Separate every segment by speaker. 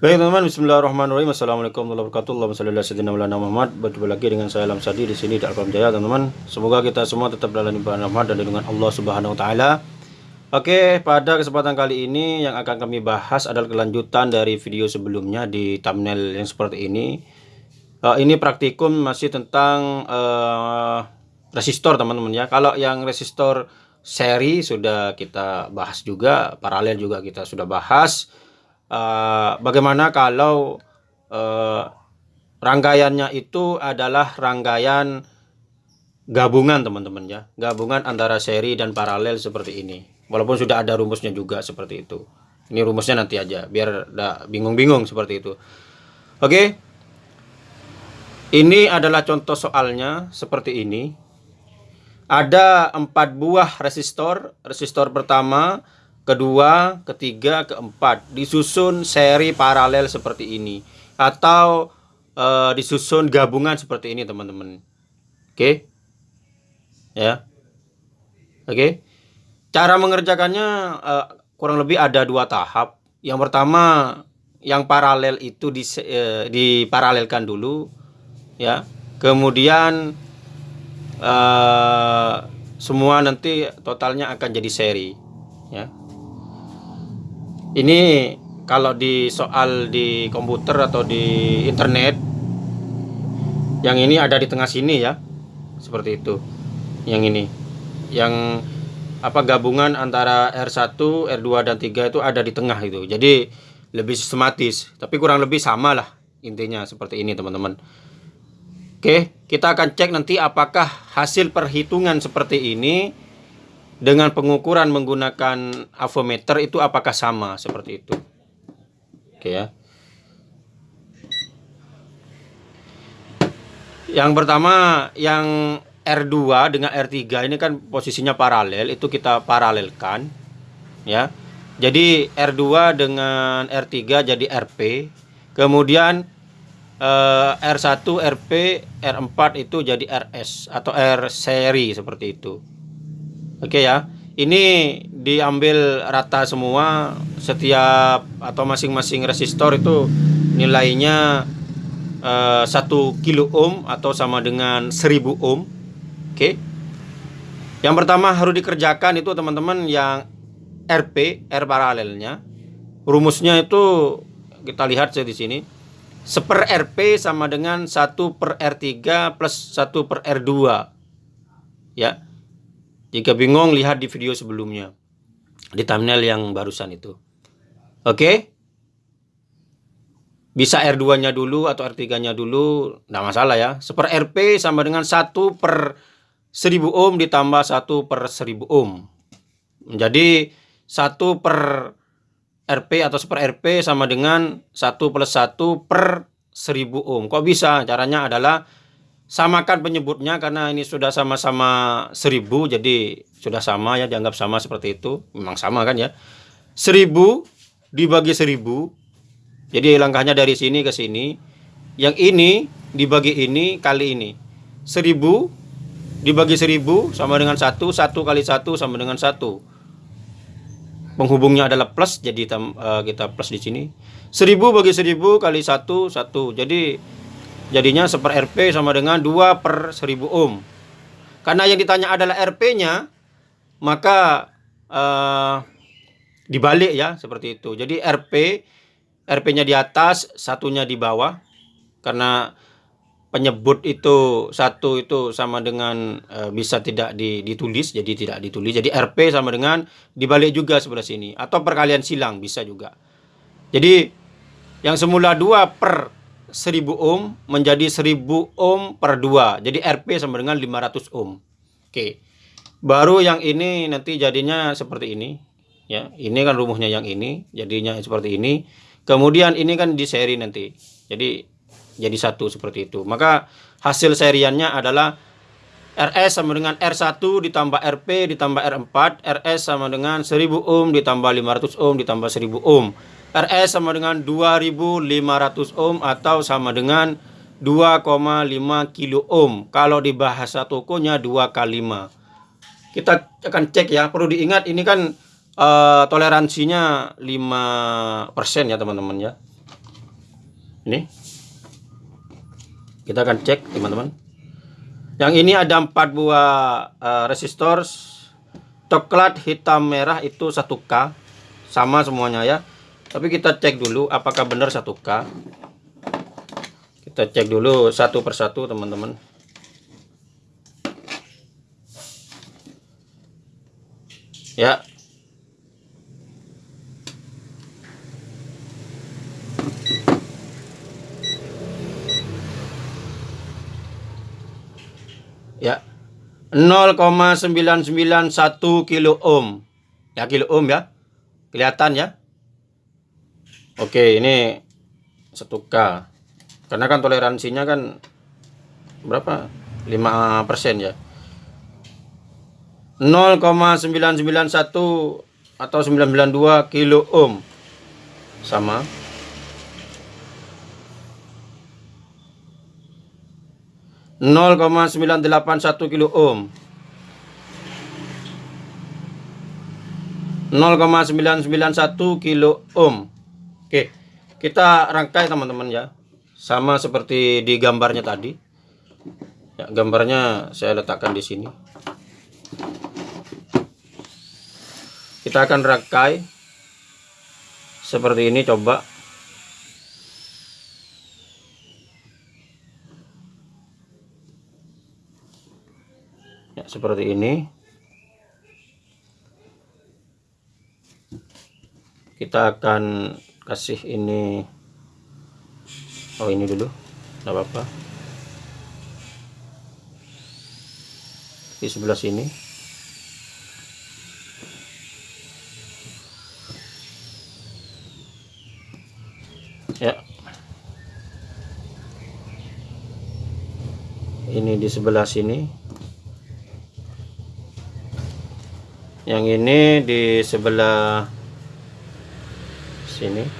Speaker 1: Baik teman-teman, Bismillahirrahmanirrahim. Assalamualaikum warahmatullahi wabarakatuh. Allahumma shalli ala Muhammad. Berjumpa lagi dengan saya Alam Sadi di sini di Alfam Jaya, teman-teman. Semoga kita semua tetap dalam limpahan rahmat dan lindungan Allah Subhanahu wa taala. Oke, pada kesempatan kali ini yang akan kami bahas adalah kelanjutan dari video sebelumnya di thumbnail yang seperti ini. Uh, ini praktikum masih tentang uh, resistor, teman-teman ya. Kalau yang resistor seri sudah kita bahas juga, paralel juga kita sudah bahas uh, bagaimana kalau uh, rangkaiannya itu adalah rangkaian gabungan teman-teman ya. Gabungan antara seri dan paralel seperti ini. Walaupun sudah ada rumusnya juga seperti itu. Ini rumusnya nanti aja biar bingung-bingung seperti itu. Oke? Ini adalah contoh soalnya seperti ini. Ada empat buah resistor. Resistor pertama kedua, ketiga, keempat disusun seri paralel seperti ini atau uh, disusun gabungan seperti ini teman-teman. Oke. Okay? Ya. Oke. Okay? Cara mengerjakannya uh, kurang lebih ada dua tahap. Yang pertama yang paralel itu di, uh, diparalelkan dulu ya. Kemudian uh, semua nanti totalnya akan jadi seri ya ini kalau di soal di komputer atau di internet yang ini ada di tengah sini ya seperti itu yang ini. Yang apa gabungan antara R1 R2 dan 3 itu ada di tengah itu. Jadi lebih sistematis tapi kurang lebih sama lah intinya seperti ini teman-teman. Oke kita akan cek nanti apakah hasil perhitungan seperti ini dengan pengukuran menggunakan avometer itu apakah sama seperti itu? Oke ya. Yang pertama yang R2 dengan R3 ini kan posisinya paralel itu kita paralelkan ya. Jadi R2 dengan R3 jadi RP kemudian eh, R1 RP R4 itu jadi RS atau R seri seperti itu Oke ya. Ini diambil rata semua setiap atau masing-masing resistor itu nilainya uh, eh, 1 kilo ohm atau sama dengan 1000 ohm. Oke. Yang pertama harus dikerjakan itu teman-teman yang RP, R paralelnya. Rumusnya itu kita lihat di sini. Seper RP sama dengan 1 per R3 plus 1 per R2. Ya. Jika bingung, lihat di video sebelumnya. Di thumbnail yang barusan itu. Oke? Bisa R2-nya dulu atau R3-nya dulu. Tidak masalah ya. Seper RP sama dengan 1 per 1000 ohm ditambah 1 per 1000 ohm. Menjadi 1 per RP atau seper RP sama dengan 1 plus 1 per 1000 ohm. Kok bisa? Caranya adalah samakan penyebutnya karena ini sudah sama-sama seribu jadi sudah sama ya dianggap sama seperti itu. Memang sama kan ya. Seribu dibagi seribu jadi langkahnya dari sini ke sini. Yang ini dibagi ini kali ini. Seribu dibagi seribu sama dengan satu satu kali satu sama dengan satu. Penghubungnya adalah plus jadi uh, kita plus di sini. Seribu bagi seribu kali satu satu. Jadi Jadinya seper RP sama dengan 2 per 1000 ohm. Karena yang ditanya adalah RP-nya, maka uh, dibalik ya seperti itu. Jadi RP, RP-nya di atas, satunya di bawah. Karena penyebut itu satu itu sama dengan uh, bisa tidak ditulis, jadi tidak ditulis. Jadi RP sama dengan dibalik juga sebelah sini. Atau perkalian silang bisa juga. Jadi yang semula 2 per 1000 ohm menjadi 1000 ohm per 2. Jadi RP sama dengan 500 ohm. Oke. Baru yang ini nanti jadinya seperti ini. Ya, ini kan rumusnya yang ini, jadinya seperti ini. Kemudian ini kan di seri nanti. Jadi jadi satu seperti itu. Maka hasil seriannya adalah RS sama dengan R1 ditambah RP ditambah R4. RS sama dengan 1000 ohm ditambah 500 ohm ditambah 1000 ohm. RS sama dengan 2500 ohm atau sama dengan 2,5 kilo ohm. Kalau di bahasa tokonya 2 kali 5. Kita akan cek ya. Perlu diingat ini kan uh, toleransinya 5% ya teman-teman ya. ini kita akan cek teman-teman yang ini ada empat buah uh, resistor coklat hitam merah itu 1K sama semuanya ya tapi kita cek dulu apakah benar 1K kita cek dulu satu persatu teman-teman. Ya. Ya. 0,991 kilo ohm. Ya kilo ohm ya. Kelihatan ya oke ini 1K karena kan toleransinya kan berapa? 5 persen ya? 0,991 atau 992 kilo ohm. Sama. 0,981 kilo ohm. 0,991 kilo ohm Oke kita rangkai teman-teman ya. Sama seperti di gambarnya tadi. Ya, gambarnya saya letakkan di sini. Kita akan rangkai seperti ini coba. Ya, seperti ini. Kita akan kasih ini. Oh ini dulu. Tidak apa-apa. Di sebelah sini. Ya. Ini di sebelah sini. Yang ini di sebelah sini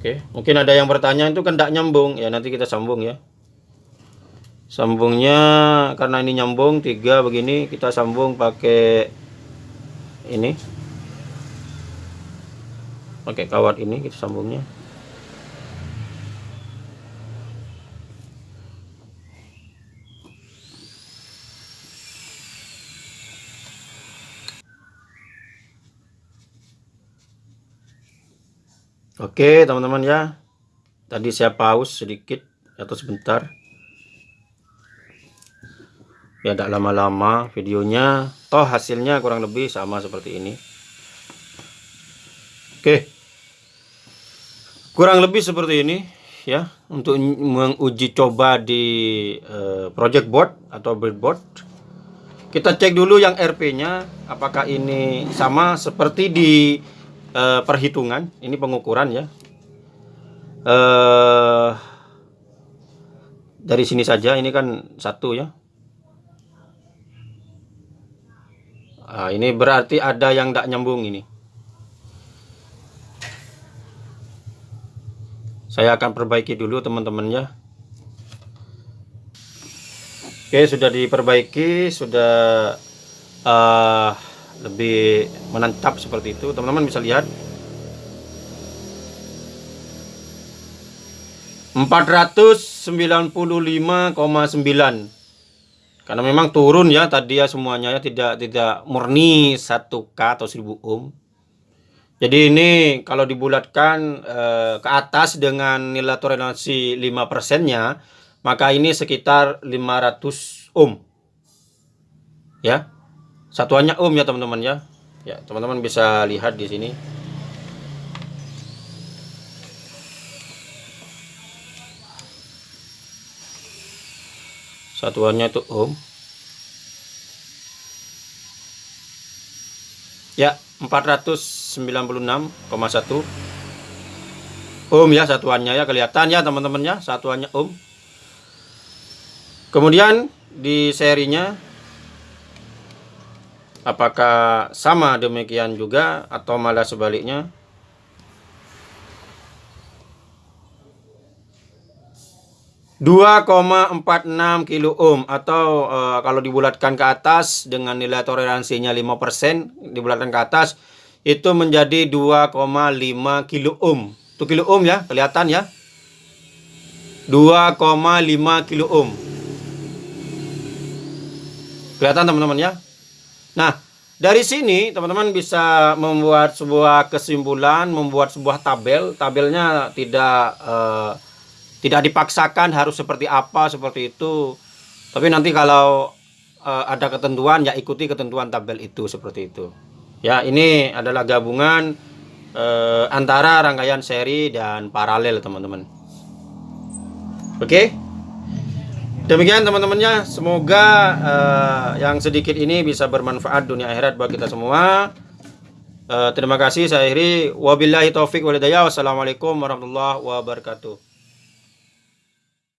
Speaker 1: oke. Mungkin ada yang bertanya itu kan tidak nyambung. Ya nanti kita sambung ya. Sambungnya karena ini nyambung tiga begini kita sambung pakai ini. Pakai kawat ini kita sambungnya Oke teman-teman ya. Tadi saya pause sedikit Atau sebentar. Ya tidak lama-lama videonya. Toh hasilnya kurang lebih sama seperti ini. Oke. Kurang lebih seperti ini ya. Untuk menguji coba di uh, project board Atau breadboard Kita cek dulu yang RP nya Apakah ini sama seperti di uh, perhitungan ini pengukuran ya. Uh, dari sini saja ini kan satu ya. Nah, ini berarti ada yang tidak nyambung ini. Saya akan perbaiki dulu teman-teman ya. Oke sudah diperbaiki sudah uh, lebih menancap seperti itu. Teman-teman bisa lihat. 495,9 karena memang turun ya tadi ya semuanya ya tidak tidak murni 1K atau 1000 ohm. Jadi ini kalau dibulatkan eh, ke atas dengan nilai toleransi 5% nya maka ini sekitar 500 ohm. Ya Satuannya ohm ya teman-teman ya. Ya, teman-teman bisa lihat di sini. Satuannya itu ohm. Ya, 496,1 ohm ya satuannya ya kelihatan ya teman-teman ya satuannya ohm. Kemudian di serinya Apakah sama demikian juga atau malah sebaliknya? Dua koma empat enam kilo ohm atau uh, kalau dibulatkan ke atas dengan nilai toleransinya 5% dibulatkan ke atas itu menjadi 2,5 kilo ohm. Itu kilo ohm ya, kelihatan ya. 2,5 kilo ohm. Kelihatan teman-teman ya. Nah, dari sini teman-teman bisa membuat sebuah kesimpulan, membuat sebuah tabel. Tabelnya tidak eh, tidak dipaksakan harus seperti apa, seperti itu. Tapi nanti kalau eh, ada ketentuan ya ikuti ketentuan tabel itu seperti itu. Ya, ini adalah gabungan eh, antara rangkaian seri dan paralel, teman-teman. Oke. Demikian teman-temannya, semoga uh, yang sedikit ini bisa bermanfaat dunia akhirat bagi kita semua. Uh, terima kasih saya akhiri. Wabillahi taufik walhidayah. Wassalamualaikum warahmatullahi wabarakatuh.